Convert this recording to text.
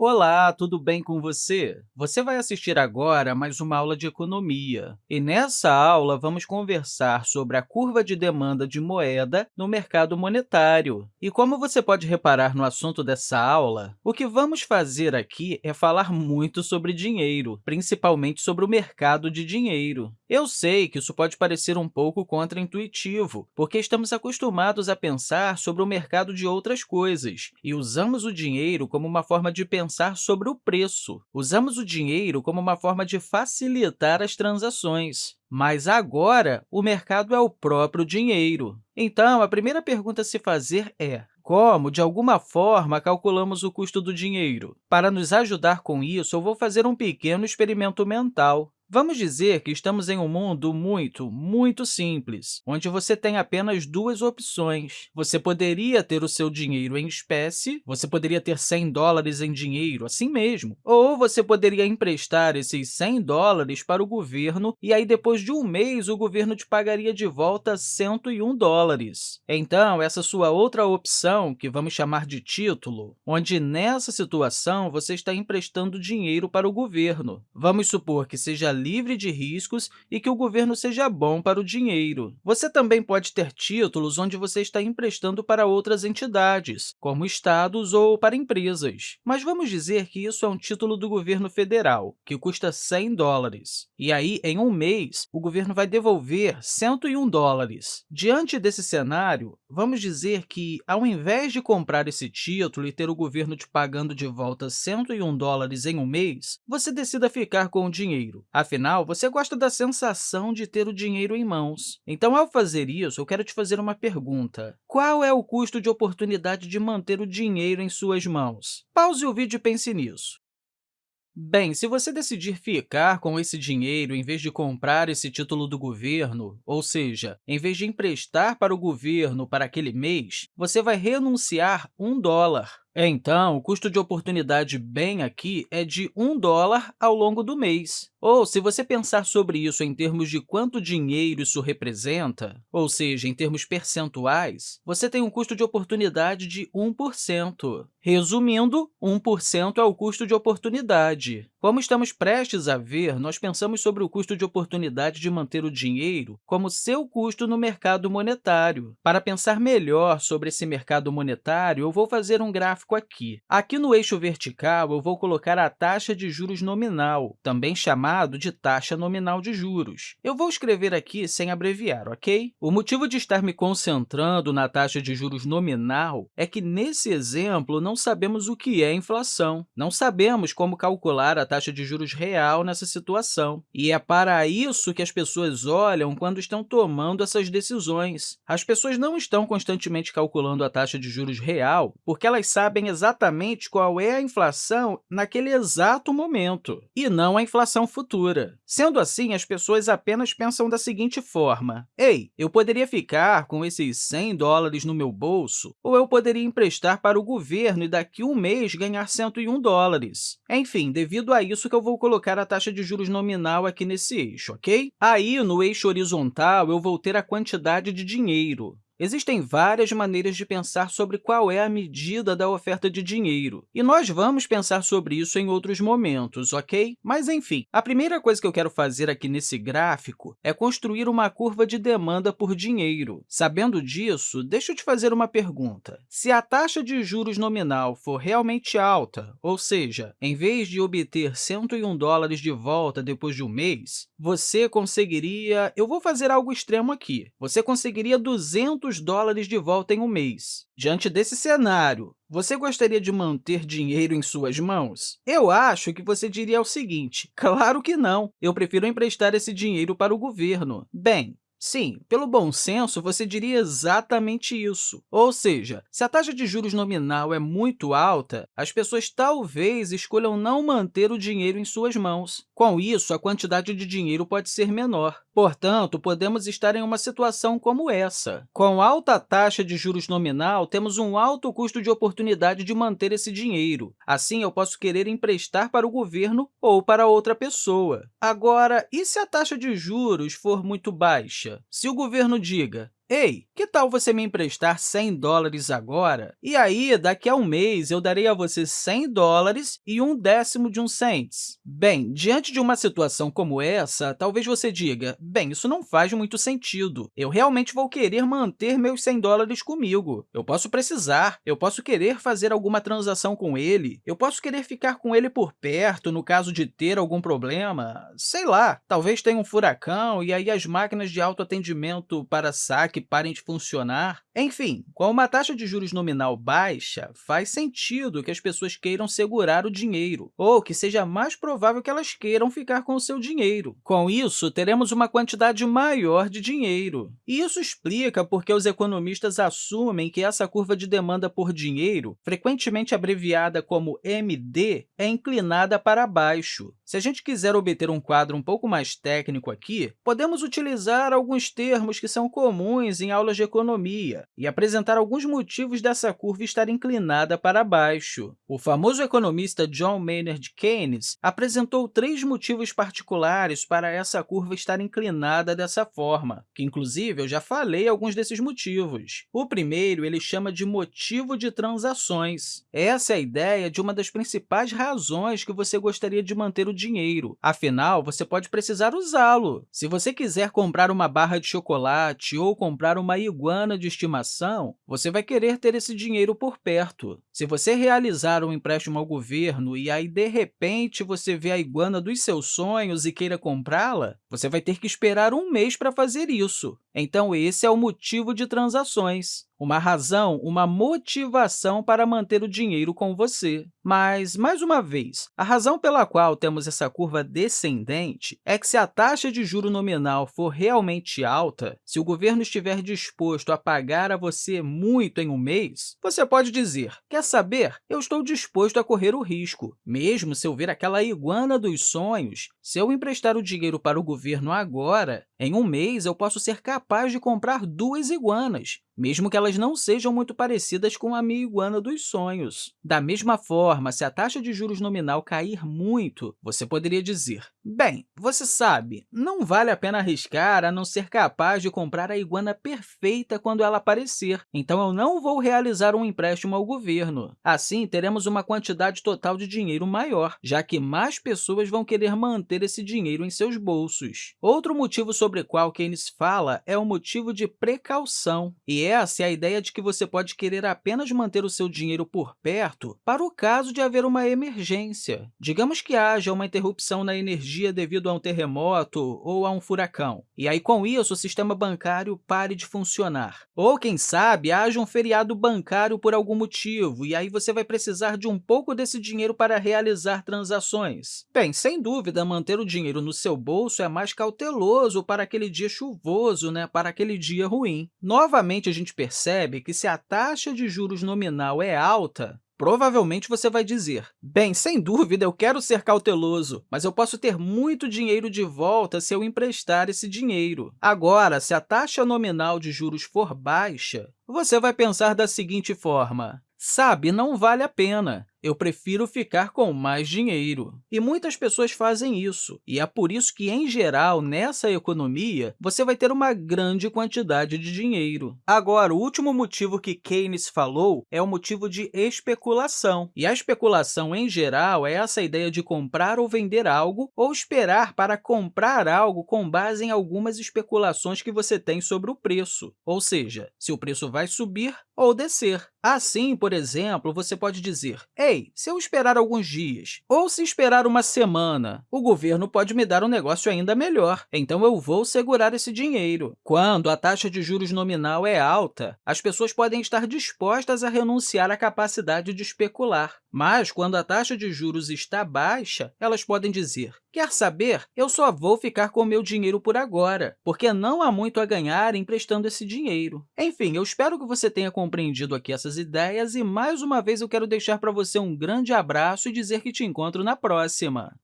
Olá, tudo bem com você? Você vai assistir agora a mais uma aula de economia. E nessa aula, vamos conversar sobre a curva de demanda de moeda no mercado monetário. E como você pode reparar no assunto dessa aula, o que vamos fazer aqui é falar muito sobre dinheiro, principalmente sobre o mercado de dinheiro. Eu sei que isso pode parecer um pouco contraintuitivo, porque estamos acostumados a pensar sobre o mercado de outras coisas e usamos o dinheiro como uma forma de pensar pensar sobre o preço. Usamos o dinheiro como uma forma de facilitar as transações. Mas agora, o mercado é o próprio dinheiro. Então, a primeira pergunta a se fazer é como, de alguma forma, calculamos o custo do dinheiro? Para nos ajudar com isso, eu vou fazer um pequeno experimento mental. Vamos dizer que estamos em um mundo muito, muito simples, onde você tem apenas duas opções. Você poderia ter o seu dinheiro em espécie, você poderia ter 100 dólares em dinheiro, assim mesmo, ou você poderia emprestar esses 100 dólares para o governo e aí, depois de um mês, o governo te pagaria de volta 101 dólares. Então, essa sua outra opção, que vamos chamar de título, onde nessa situação você está emprestando dinheiro para o governo. Vamos supor que seja livre de riscos e que o governo seja bom para o dinheiro. Você também pode ter títulos onde você está emprestando para outras entidades, como estados ou para empresas. Mas vamos dizer que isso é um título do governo federal, que custa 100 dólares. E aí, em um mês, o governo vai devolver 101 dólares. Diante desse cenário, vamos dizer que, ao invés de comprar esse título e ter o governo te pagando de volta 101 dólares em um mês, você decida ficar com o dinheiro. Afinal, você gosta da sensação de ter o dinheiro em mãos. Então, ao fazer isso, eu quero te fazer uma pergunta. Qual é o custo de oportunidade de manter o dinheiro em suas mãos? Pause o vídeo e pense nisso. Bem, se você decidir ficar com esse dinheiro em vez de comprar esse título do governo, ou seja, em vez de emprestar para o governo para aquele mês, você vai renunciar um dólar. Então, o custo de oportunidade bem aqui é de 1 dólar ao longo do mês. Ou, se você pensar sobre isso em termos de quanto dinheiro isso representa, ou seja, em termos percentuais, você tem um custo de oportunidade de 1%. Resumindo, 1% é o custo de oportunidade. Como estamos prestes a ver, nós pensamos sobre o custo de oportunidade de manter o dinheiro como seu custo no mercado monetário. Para pensar melhor sobre esse mercado monetário, eu vou fazer um gráfico gráfico aqui. Aqui no eixo vertical, eu vou colocar a taxa de juros nominal, também chamado de taxa nominal de juros. Eu vou escrever aqui sem abreviar, ok? O motivo de estar me concentrando na taxa de juros nominal é que, nesse exemplo, não sabemos o que é inflação. Não sabemos como calcular a taxa de juros real nessa situação. E é para isso que as pessoas olham quando estão tomando essas decisões. As pessoas não estão constantemente calculando a taxa de juros real porque elas sabem sabem exatamente qual é a inflação naquele exato momento, e não a inflação futura. Sendo assim, as pessoas apenas pensam da seguinte forma, ei, eu poderia ficar com esses 100 dólares no meu bolso, ou eu poderia emprestar para o governo e daqui um mês ganhar 101 dólares. Enfim, devido a isso que eu vou colocar a taxa de juros nominal aqui nesse eixo, ok? Aí, no eixo horizontal, eu vou ter a quantidade de dinheiro. Existem várias maneiras de pensar sobre qual é a medida da oferta de dinheiro, e nós vamos pensar sobre isso em outros momentos, ok? Mas, enfim, a primeira coisa que eu quero fazer aqui nesse gráfico é construir uma curva de demanda por dinheiro. Sabendo disso, deixa eu te fazer uma pergunta. Se a taxa de juros nominal for realmente alta, ou seja, em vez de obter 101 dólares de volta depois de um mês, você conseguiria... Eu vou fazer algo extremo aqui. Você conseguiria 200 500 dólares de volta em um mês. Diante desse cenário, você gostaria de manter dinheiro em suas mãos? Eu acho que você diria o seguinte, claro que não, eu prefiro emprestar esse dinheiro para o governo. Bem, Sim, pelo bom senso, você diria exatamente isso. Ou seja, se a taxa de juros nominal é muito alta, as pessoas talvez escolham não manter o dinheiro em suas mãos. Com isso, a quantidade de dinheiro pode ser menor. Portanto, podemos estar em uma situação como essa. Com alta taxa de juros nominal, temos um alto custo de oportunidade de manter esse dinheiro. Assim, eu posso querer emprestar para o governo ou para outra pessoa. Agora, e se a taxa de juros for muito baixa? Se o governo diga, Ei, que tal você me emprestar 100 dólares agora? E aí, daqui a um mês, eu darei a você 100 dólares e um décimo de um cents. Bem, diante de uma situação como essa, talvez você diga, bem, isso não faz muito sentido. Eu realmente vou querer manter meus 100 dólares comigo. Eu posso precisar, eu posso querer fazer alguma transação com ele, eu posso querer ficar com ele por perto no caso de ter algum problema, sei lá, talvez tenha um furacão e aí as máquinas de autoatendimento para saque parem de funcionar. Enfim, com uma taxa de juros nominal baixa, faz sentido que as pessoas queiram segurar o dinheiro, ou que seja mais provável que elas queiram ficar com o seu dinheiro. Com isso, teremos uma quantidade maior de dinheiro. E isso explica porque os economistas assumem que essa curva de demanda por dinheiro, frequentemente abreviada como MD, é inclinada para baixo. Se a gente quiser obter um quadro um pouco mais técnico aqui, podemos utilizar alguns termos que são comuns em aulas de economia e apresentar alguns motivos dessa curva estar inclinada para baixo. O famoso economista John Maynard Keynes apresentou três motivos particulares para essa curva estar inclinada dessa forma, que, inclusive, eu já falei alguns desses motivos. O primeiro ele chama de motivo de transações. Essa é a ideia de uma das principais razões que você gostaria de manter o dinheiro. Afinal, você pode precisar usá-lo. Se você quiser comprar uma barra de chocolate ou comprar uma iguana de estimação, você vai querer ter esse dinheiro por perto. Se você realizar um empréstimo ao governo e aí, de repente, você vê a iguana dos seus sonhos e queira comprá-la, você vai ter que esperar um mês para fazer isso. Então, esse é o motivo de transações uma razão, uma motivação para manter o dinheiro com você. Mas, mais uma vez, a razão pela qual temos essa curva descendente é que se a taxa de juro nominal for realmente alta, se o governo estiver disposto a pagar a você muito em um mês, você pode dizer, quer saber, eu estou disposto a correr o risco. Mesmo se eu ver aquela iguana dos sonhos, se eu emprestar o dinheiro para o governo agora, em um mês eu posso ser capaz de comprar duas iguanas, mesmo que elas não sejam muito parecidas com a minha iguana dos sonhos. Da mesma forma, se a taxa de juros nominal cair muito, você poderia dizer, bem, você sabe, não vale a pena arriscar a não ser capaz de comprar a iguana perfeita quando ela aparecer, então eu não vou realizar um empréstimo ao governo. Assim, teremos uma quantidade total de dinheiro maior, já que mais pessoas vão querer manter esse dinheiro em seus bolsos. Outro motivo sobre o qual Keynes fala é o motivo de precaução, e essa é a ideia de que você pode querer apenas manter o seu dinheiro por perto para o caso de haver uma emergência. Digamos que haja uma interrupção na energia devido a um terremoto ou a um furacão, e aí, com isso, o sistema bancário pare de funcionar. Ou, quem sabe, haja um feriado bancário por algum motivo, e aí você vai precisar de um pouco desse dinheiro para realizar transações. Bem, sem dúvida, manter o dinheiro no seu bolso é mais cauteloso para aquele dia chuvoso, né? para aquele dia ruim. Novamente, gente percebe que se a taxa de juros nominal é alta, Provavelmente você vai dizer, bem, sem dúvida, eu quero ser cauteloso, mas eu posso ter muito dinheiro de volta se eu emprestar esse dinheiro. Agora, se a taxa nominal de juros for baixa, você vai pensar da seguinte forma, sabe, não vale a pena eu prefiro ficar com mais dinheiro. E muitas pessoas fazem isso, e é por isso que, em geral, nessa economia, você vai ter uma grande quantidade de dinheiro. Agora, o último motivo que Keynes falou é o motivo de especulação. E a especulação, em geral, é essa ideia de comprar ou vender algo ou esperar para comprar algo com base em algumas especulações que você tem sobre o preço, ou seja, se o preço vai subir ou descer. Assim, por exemplo, você pode dizer, Ei, se eu esperar alguns dias, ou se esperar uma semana, o governo pode me dar um negócio ainda melhor, então eu vou segurar esse dinheiro. Quando a taxa de juros nominal é alta, as pessoas podem estar dispostas a renunciar à capacidade de especular. Mas, quando a taxa de juros está baixa, elas podem dizer, quer saber, eu só vou ficar com meu dinheiro por agora, porque não há muito a ganhar emprestando esse dinheiro. Enfim, eu espero que você tenha compreendido aqui essas ideias e, mais uma vez, eu quero deixar para você um grande abraço e dizer que te encontro na próxima!